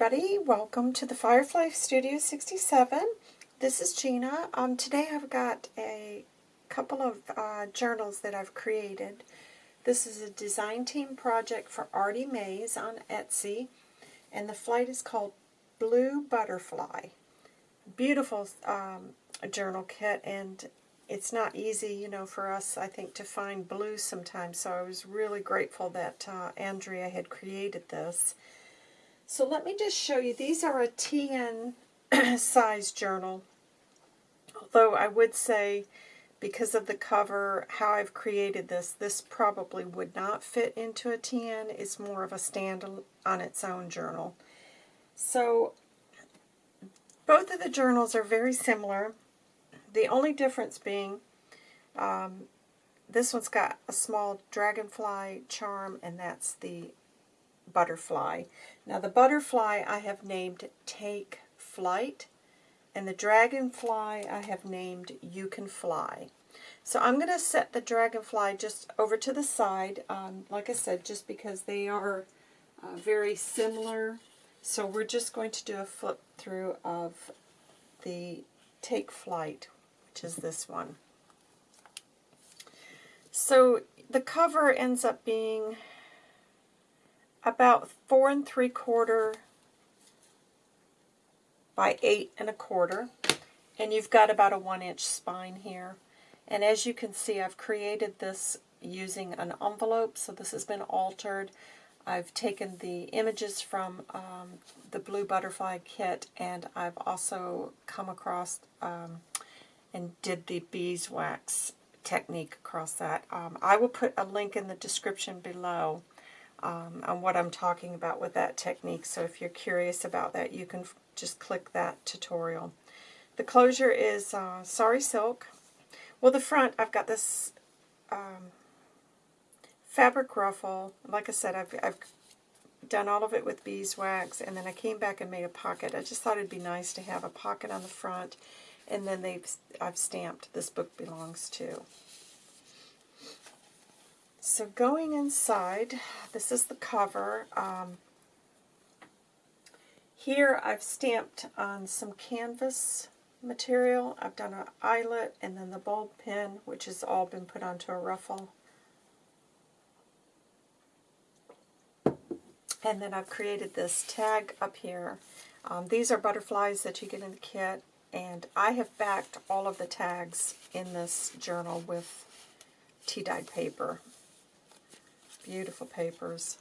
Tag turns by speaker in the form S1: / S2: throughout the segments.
S1: everybody. Welcome to the Firefly Studio 67. This is Gina. Um, today I've got a couple of uh, journals that I've created. This is a design team project for Artie Mays on Etsy, and the flight is called Blue Butterfly. Beautiful um, journal kit, and it's not easy, you know, for us, I think, to find blue sometimes, so I was really grateful that uh, Andrea had created this. So let me just show you. These are a TN size journal. Although I would say, because of the cover, how I've created this, this probably would not fit into a TN. It's more of a stand on its own journal. So both of the journals are very similar. The only difference being um, this one's got a small dragonfly charm, and that's the butterfly. Now the butterfly I have named Take Flight, and the dragonfly I have named You Can Fly. So I'm going to set the dragonfly just over to the side, um, like I said, just because they are uh, very similar. So we're just going to do a flip through of the Take Flight, which is this one. So the cover ends up being about four and three quarter by eight and a quarter. And you've got about a one inch spine here. And as you can see, I've created this using an envelope, so this has been altered. I've taken the images from um, the Blue Butterfly kit, and I've also come across um, and did the beeswax technique across that. Um, I will put a link in the description below um, on what I'm talking about with that technique. So if you're curious about that, you can just click that tutorial. The closure is uh, Sari Silk. Well, the front, I've got this um, fabric ruffle. Like I said, I've, I've done all of it with beeswax, and then I came back and made a pocket. I just thought it'd be nice to have a pocket on the front, and then they've I've stamped, this book belongs to. So going inside, this is the cover. Um, here I've stamped on some canvas material. I've done an eyelet and then the bulb pin, which has all been put onto a ruffle. And then I've created this tag up here. Um, these are butterflies that you get in the kit, and I have backed all of the tags in this journal with tea-dyed paper. Beautiful papers.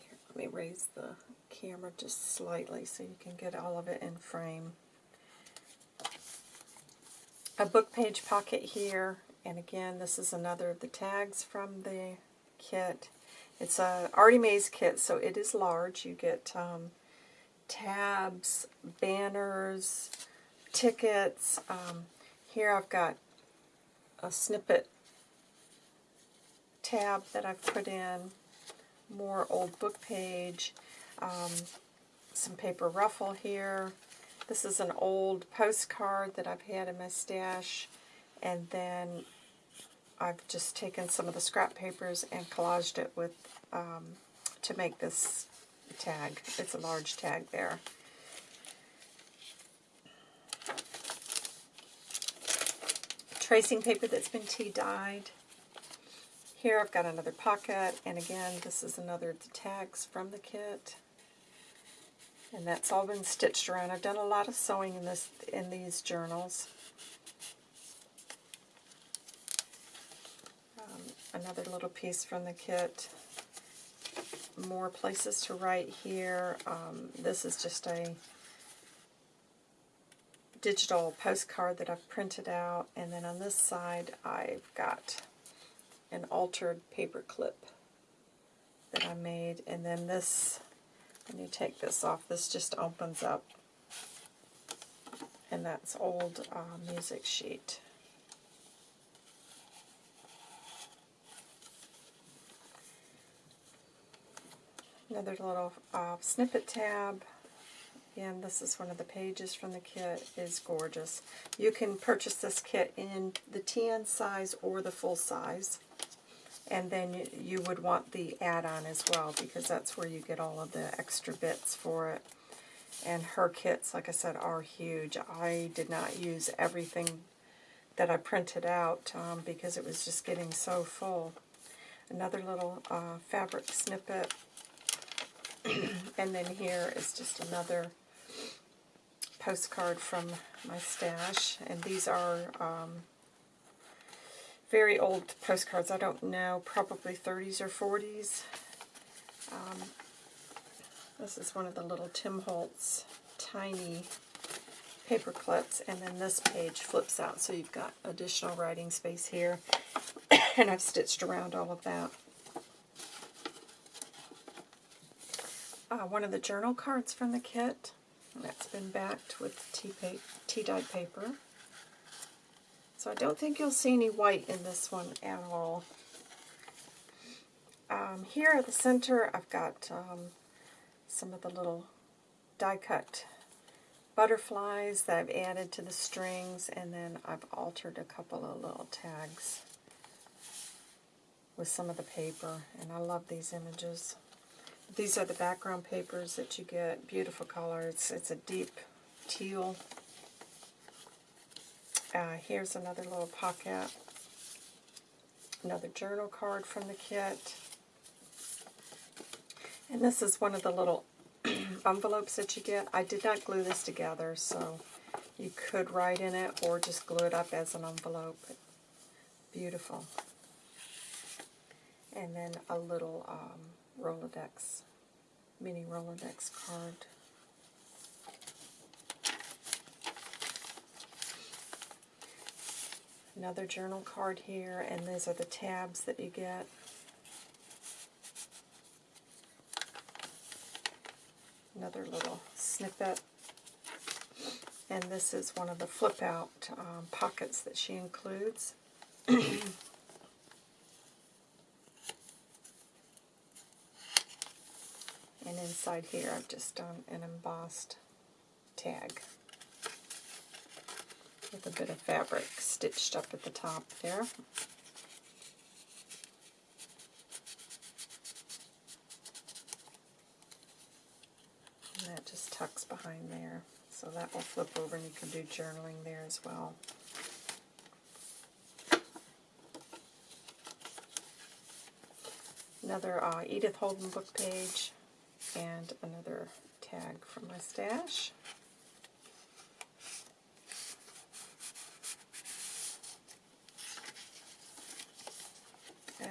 S1: Here, let me raise the camera just slightly so you can get all of it in frame. A book page pocket here, and again, this is another of the tags from the kit. It's a Artie Mays kit, so it is large. You get um, tabs, banners, tickets. Um, here I've got a snippet tab that I've put in, more old book page, um, some paper ruffle here. This is an old postcard that I've had in my stash, and then I've just taken some of the scrap papers and collaged it with um, to make this tag. It's a large tag there. Tracing paper that's been tea dyed. Here I've got another pocket, and again, this is another of the tags from the kit. And that's all been stitched around. I've done a lot of sewing in this in these journals. Um, another little piece from the kit. More places to write here. Um, this is just a digital postcard that I've printed out. And then on this side, I've got an altered paper clip that I made. And then this, when you take this off, this just opens up. And that's old uh, music sheet. Another little uh, snippet tab. And this is one of the pages from the kit. is gorgeous. You can purchase this kit in the TN size or the full size. And then you, would want the add-on as well, because that's where you get all of the extra bits for it. And her kits, like I said, are huge. I did not use everything that I printed out um, because it was just getting so full. Another little uh, fabric snippet. and then here is just another postcard from my stash. And these are um, very old postcards. I don't know, probably 30s or 40s. Um, this is one of the little Tim Holtz tiny paper clips, and then this page flips out, so you've got additional writing space here, and I've stitched around all of that. Uh, one of the journal cards from the kit, that's been backed with tea-dyed paper. So I don't think you'll see any white in this one at all. Um, here at the center, I've got um, some of the little die-cut butterflies that I've added to the strings, and then I've altered a couple of little tags with some of the paper, and I love these images. These are the background papers that you get, beautiful colors. It's a deep teal. Uh, here's another little pocket, another journal card from the kit. And this is one of the little envelopes that you get. I did not glue this together, so you could write in it or just glue it up as an envelope. Beautiful. And then a little um, Rolodex, mini Rolodex card. Another journal card here, and these are the tabs that you get. another little snippet. And this is one of the flip-out um, pockets that she includes. and inside here I've just done an embossed tag with a bit of fabric stitched up at the top there. And that just tucks behind there. So that will flip over and you can do journaling there as well. Another uh, Edith Holden book page and another tag from my stash.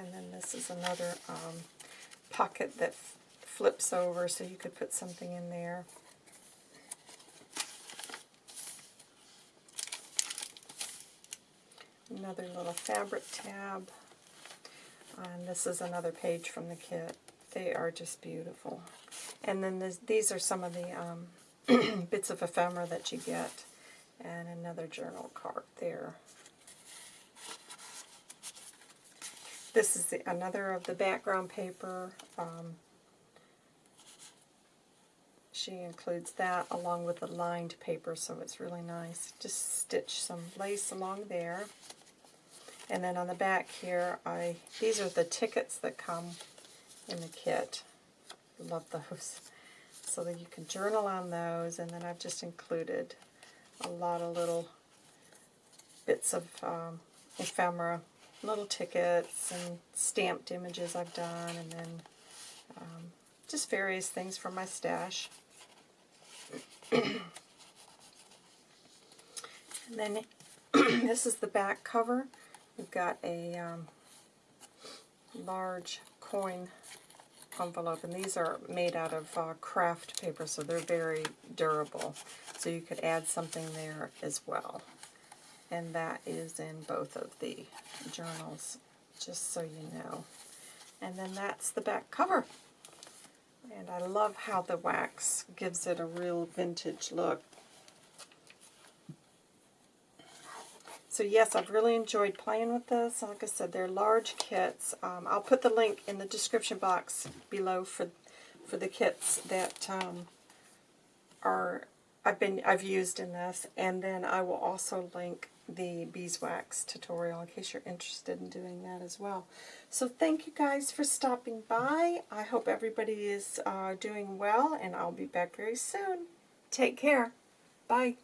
S1: And then this is another um, pocket that flips over so you could put something in there. another little fabric tab. And this is another page from the kit. They are just beautiful. And then this, these are some of the um, bits of ephemera that you get. And another journal card there. This is the, another of the background paper. Um, she includes that along with the lined paper, so it's really nice. Just stitch some lace along there. And then on the back here, I these are the tickets that come in the kit. Love those. So that you can journal on those, and then I've just included a lot of little bits of um, ephemera, little tickets and stamped images I've done, and then um, just various things from my stash. and then this is the back cover. We've got a um, large coin envelope, and these are made out of uh, craft paper, so they're very durable. So you could add something there as well. And that is in both of the journals, just so you know. And then that's the back cover. And I love how the wax gives it a real vintage look. So yes, I've really enjoyed playing with this. Like I said, they're large kits. Um, I'll put the link in the description box below for for the kits that um, are I've been I've used in this, and then I will also link the beeswax tutorial in case you're interested in doing that as well. So thank you guys for stopping by. I hope everybody is uh, doing well, and I'll be back very soon. Take care. Bye.